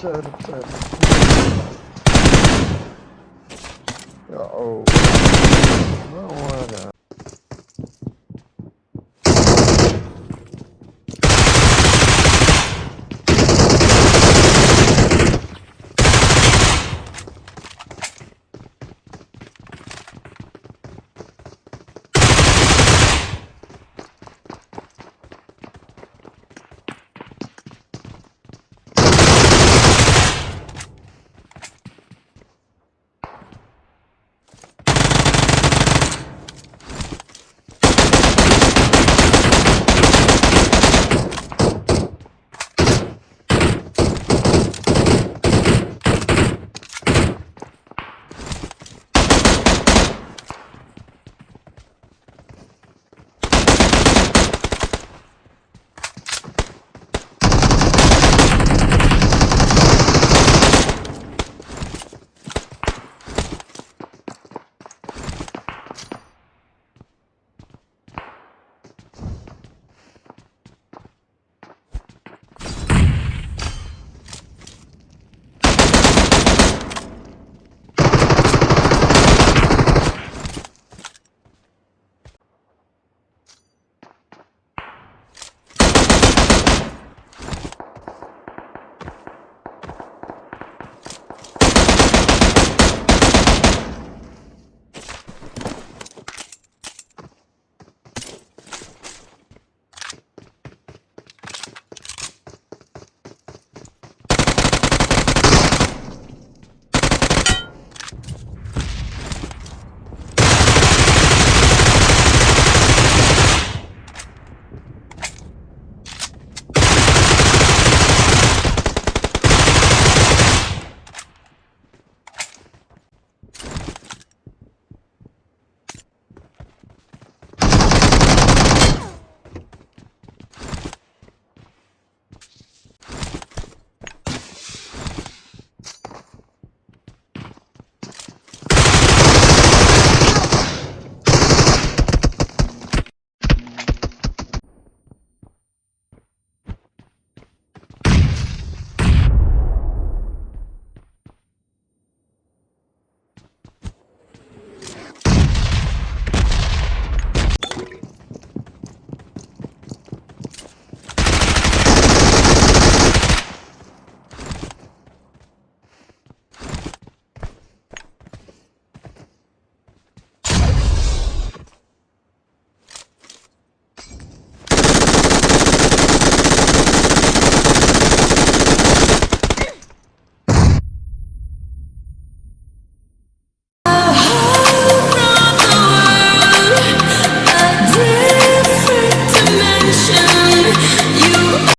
söyle söyle. Ya o. Ne o ya?